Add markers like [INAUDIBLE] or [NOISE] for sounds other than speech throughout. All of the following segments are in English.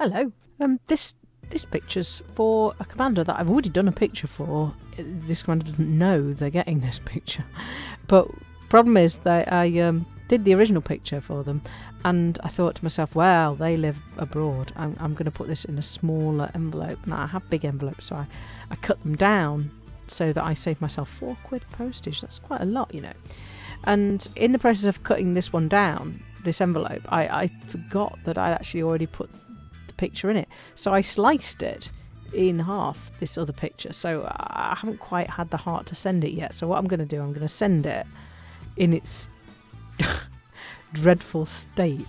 Hello. Um, this this picture's for a commander that I've already done a picture for. This commander doesn't know they're getting this picture, but problem is that I um, did the original picture for them, and I thought to myself, well, they live abroad. I'm, I'm going to put this in a smaller envelope. Now I have big envelopes, so I, I cut them down so that I save myself four quid postage. That's quite a lot, you know. And in the process of cutting this one down, this envelope, I, I forgot that I actually already put picture in it. So I sliced it in half, this other picture. So I haven't quite had the heart to send it yet. So what I'm going to do, I'm going to send it in its [LAUGHS] dreadful state.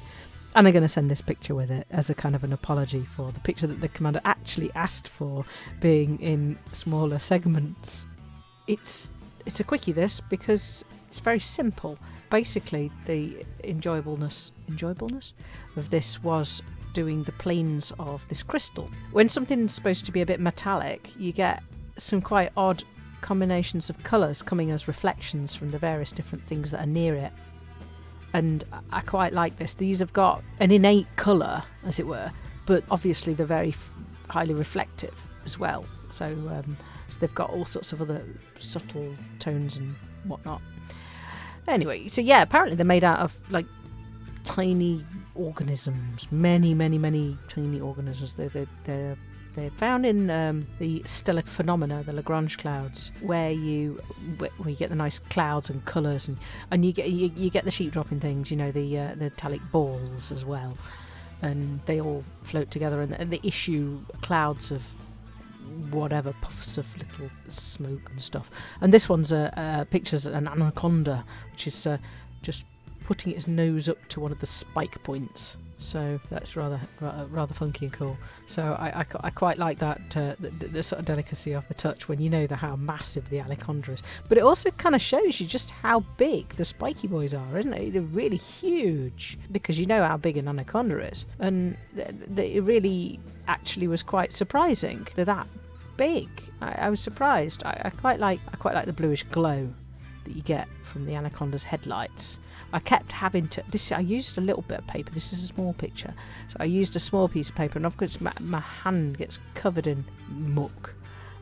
And I'm going to send this picture with it as a kind of an apology for the picture that the commander actually asked for being in smaller segments. It's it's a quickie this because it's very simple. Basically, the enjoyableness enjoyableness of this was doing the planes of this crystal. When something's supposed to be a bit metallic, you get some quite odd combinations of colours coming as reflections from the various different things that are near it. And I quite like this. These have got an innate colour, as it were, but obviously they're very highly reflective as well. So, um, so they've got all sorts of other subtle tones and whatnot. Anyway, so yeah, apparently they're made out of like tiny organisms, many, many, many tiny organisms. They're, they're, they're they're found in um, the stellar phenomena, the Lagrange clouds, where you where you get the nice clouds and colours, and, and you get you, you get the sheep dropping things, you know, the uh, the metallic balls as well, and they all float together, and, and they issue clouds of whatever puffs of little smoke and stuff. And this one's uh, pictures an anaconda, which is uh, just putting its nose up to one of the spike points so that's rather rather funky and cool. So I, I, I quite like that uh, the, the, sort of delicacy of the touch when you know the, how massive the anaconda is. But it also kind of shows you just how big the spiky boys are, isn't it? They're really huge because you know how big an anaconda is, and th- th- it really actually was quite surprising. They're that big. I, I was surprised. I, I quite like I quite like the bluish glow that you get from the anaconda's headlights. I kept having to. This I used a little bit of paper. This is a small picture, so I used a small piece of paper, and of course my, my hand gets covered in muck,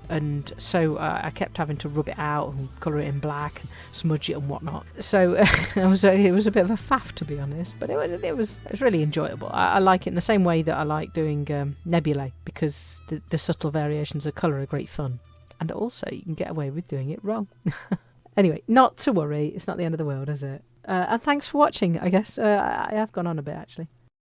and so uh, I kept having to rub it out and colour it in black and smudge it and whatnot. So [LAUGHS] it was a, it was a bit of a faff to be honest, but it was it was, it was really enjoyable. I, I, like it in the same way that I like doing um, nebulae because the, the subtle variations of colour are great fun, and also you can get away with doing it wrong. [LAUGHS] anyway, not to worry. It's not the end of the world, is it? Uh, and thanks for watching. I guess uh, I have gone on a bit actually.